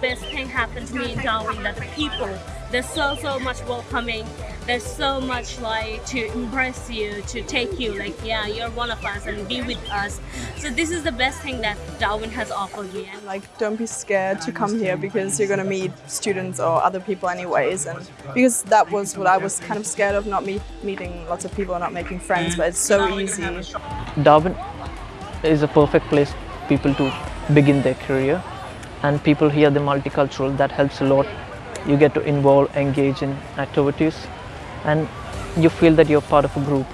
thing happened to me in Darwin that the people they're so so much welcoming. They're so much like to embrace you, to take you like yeah you're one of us and be with us. So this is the best thing that Darwin has offered me. And Like, don't be scared to come here because you're gonna meet students or other people anyways. And because that was what I was kind of scared of, not meet, meeting lots of people, not making friends. But it's so easy. Darwin is a perfect place people to begin their career and people here they're multicultural that helps a lot. You get to involve engage in activities. And you feel that you're part of a group